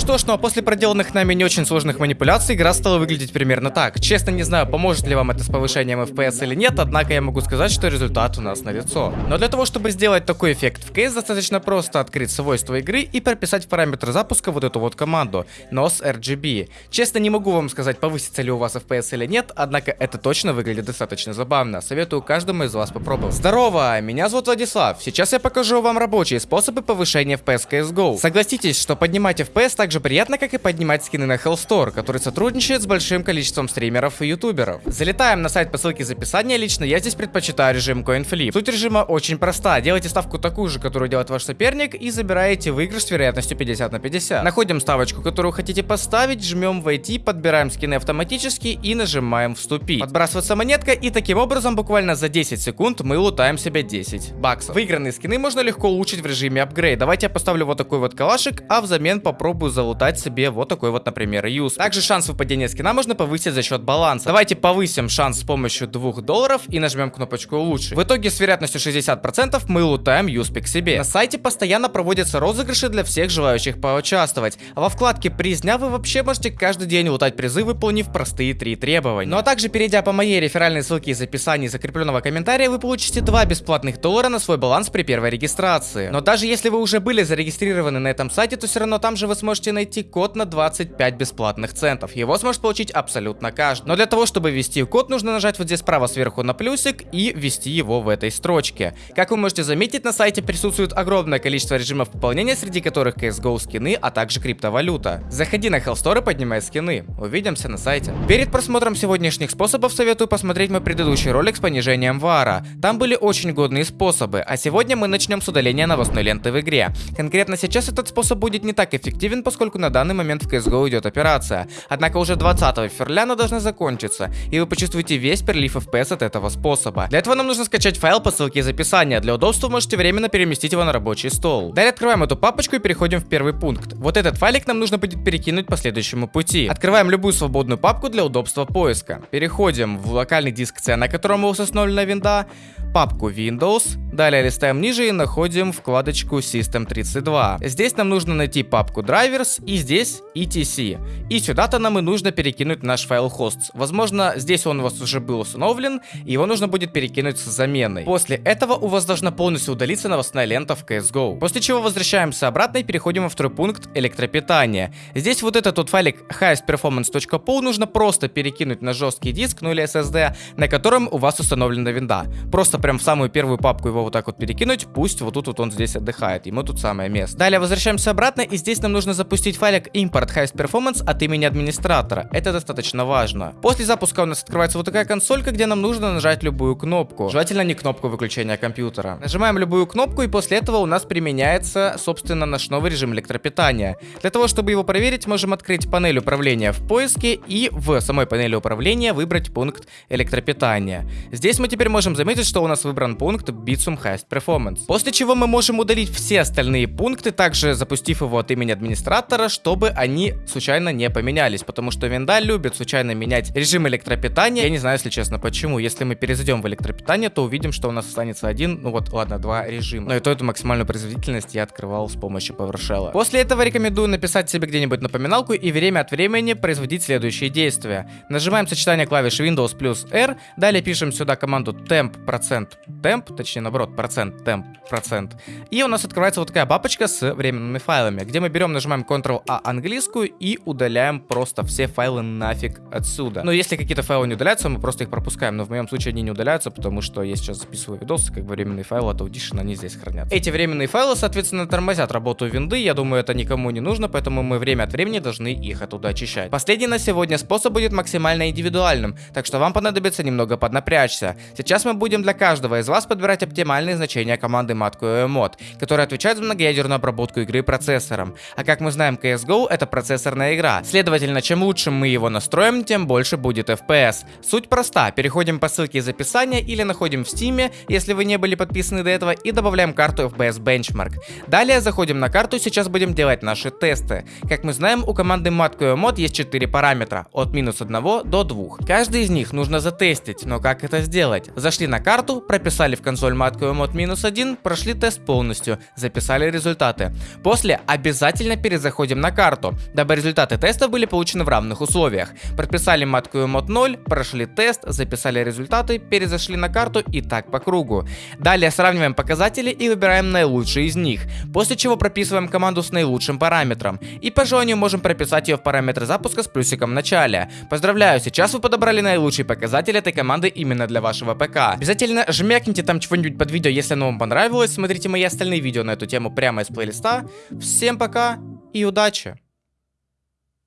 Что ж, ну а после проделанных нами не очень сложных манипуляций, игра стала выглядеть примерно так. Честно не знаю, поможет ли вам это с повышением FPS или нет, однако я могу сказать, что результат у нас налицо. Но для того, чтобы сделать такой эффект в кейс, достаточно просто открыть свойства игры и прописать в параметр запуска вот эту вот команду NOS RGB. Честно не могу вам сказать, повысится ли у вас FPS или нет, однако это точно выглядит достаточно забавно. Советую каждому из вас попробовать. Здорово, меня зовут Владислав. Сейчас я покажу вам рабочие способы повышения FPS CSGO. Согласитесь, что поднимать FPS так же приятно, как и поднимать скины на Hellstore, который сотрудничает с большим количеством стримеров и ютуберов. Залетаем на сайт по ссылке из описания, лично я здесь предпочитаю режим CoinFlip. Суть режима очень проста, делайте ставку такую же, которую делает ваш соперник и забираете выигрыш с вероятностью 50 на 50. Находим ставочку, которую хотите поставить, жмем войти, подбираем скины автоматически и нажимаем вступить. Подбрасывается монетка и таким образом буквально за 10 секунд мы лутаем себе 10 баксов. Выигранные скины можно легко улучшить в режиме апгрейд. Давайте я поставлю вот такой вот калашик, а взамен попробую залутать себе вот такой вот, например, юз. Также шанс выпадения скина можно повысить за счет баланса. Давайте повысим шанс с помощью 2 долларов и нажмем кнопочку улучшить. В итоге с вероятностью 60% мы лутаем юспик себе. На сайте постоянно проводятся розыгрыши для всех желающих поучаствовать. А во вкладке приз дня вы вообще можете каждый день лутать призы, выполнив простые три требования. Ну а также перейдя по моей реферальной ссылке из описания закрепленного комментария, вы получите 2 бесплатных доллара на свой баланс при первой регистрации. Но даже если вы уже были зарегистрированы на этом сайте, то все равно там же вы сможете найти код на 25 бесплатных центов. Его сможет получить абсолютно каждый. Но для того, чтобы ввести код, нужно нажать вот здесь справа сверху на плюсик и ввести его в этой строчке. Как вы можете заметить, на сайте присутствует огромное количество режимов пополнения, среди которых CSGO скины, а также криптовалюта. Заходи на Hellstore и поднимай скины. Увидимся на сайте. Перед просмотром сегодняшних способов советую посмотреть мой предыдущий ролик с понижением вара. Там были очень годные способы, а сегодня мы начнем с удаления новостной ленты в игре. Конкретно сейчас этот способ будет не так эффективен, поскольку на данный момент в CSGO идет операция. Однако уже 20 февраля она должна закончиться, и вы почувствуете весь перелив FPS от этого способа. Для этого нам нужно скачать файл по ссылке из описания. Для удобства можете временно переместить его на рабочий стол. Далее открываем эту папочку и переходим в первый пункт. Вот этот файлик нам нужно будет перекинуть по следующему пути. Открываем любую свободную папку для удобства поиска. Переходим в локальный диск C, на котором у вас установлена винда, папку Windows, далее листаем ниже и находим вкладочку System32. Здесь нам нужно найти папку Drivers и здесь etc. И сюда-то нам и нужно перекинуть наш файл hosts. Возможно, здесь он у вас уже был установлен, его нужно будет перекинуть с заменой. После этого у вас должна полностью удалиться новостная лента в CSGO. После чего возвращаемся обратно и переходим во второй пункт электропитания. Здесь вот этот вот файлик highestperformance.pol нужно просто перекинуть на жесткий диск, ну или SSD, на котором у вас установлена винда. Просто прям в самую первую папку его вот так вот перекинуть, пусть вот тут вот он здесь отдыхает, ему тут самое место. Далее возвращаемся обратно, и здесь нам нужно запустить файлик import highest performance от имени администратора. Это достаточно важно. После запуска у нас открывается вот такая консолька, где нам нужно нажать любую кнопку. Желательно не кнопку выключения компьютера. Нажимаем любую кнопку, и после этого у нас применяется, собственно, наш новый режим электропитания. Для того, чтобы его проверить, можем открыть панель управления в поиске и в самой панели управления выбрать пункт электропитания. Здесь мы теперь можем заметить, что у нас выбран пункт Bitsum Highest Performance. После чего мы можем удалить все остальные пункты, также запустив его от имени администратора, чтобы они случайно не поменялись, потому что винда любит случайно менять режим электропитания. Я не знаю, если честно, почему. Если мы перезайдем в электропитание, то увидим, что у нас останется один, ну вот, ладно, два режима. Но и то эту максимальную производительность я открывал с помощью PowerShell. После этого рекомендую написать себе где-нибудь напоминалку и время от времени производить следующие действия. Нажимаем сочетание клавиш Windows плюс R, далее пишем сюда команду temp процент temp, точнее наоборот, процент temp процент. И у нас открывается вот такая папочка с временными файлами, где мы берем, нажимаем Ctrl-A английскую и удаляем просто все файлы нафиг отсюда. Но если какие-то файлы не удаляются, мы просто их пропускаем, но в моем случае они не удаляются, потому что я сейчас записываю видосы, как бы временные файлы от Audition, они здесь хранятся. Эти временные файлы, соответственно, тормозят работу винды, я думаю, это никому не нужно, поэтому мы время от времени должны их оттуда очищать. Последний на сегодня способ будет максимально индивидуальным, так что вам понадобится немного поднапрячься. Сейчас мы будем для каждого из вас подбирать оптимальные значения команды matqmod, которая отвечает за многоядерную обработку игры процессором. А как мы знаем, CSGO это процессорная игра. Следовательно, чем лучше мы его настроим, тем больше будет FPS. Суть проста. Переходим по ссылке из описания или находим в Steam, если вы не были подписаны до этого, и добавляем карту FBS Benchmark. Далее заходим на карту, сейчас будем делать наши тесты. Как мы знаем, у команды matqmod есть 4 параметра, от минус 1 до 2. Каждый из них нужно затестить, но как это сделать? Зашли на карту, прописали в консоль матку мод минус 1, прошли тест полностью, записали результаты. После обязательно перезаходим на карту, дабы результаты теста были получены в равных условиях. Прописали матку мод 0, прошли тест, записали результаты, перезашли на карту и так по кругу. Далее сравниваем показатели и выбираем наилучшие из них, после чего прописываем команду с наилучшим параметром. И по желанию можем прописать ее в параметры запуска с плюсиком в начале. Поздравляю, сейчас вы подобрали наилучший показатель этой команды именно для вашего ПК. Обязательно жмякните там чего-нибудь под видео, если оно вам понравилось. Смотрите мои остальные видео на эту тему прямо из плейлиста. Всем пока и удачи!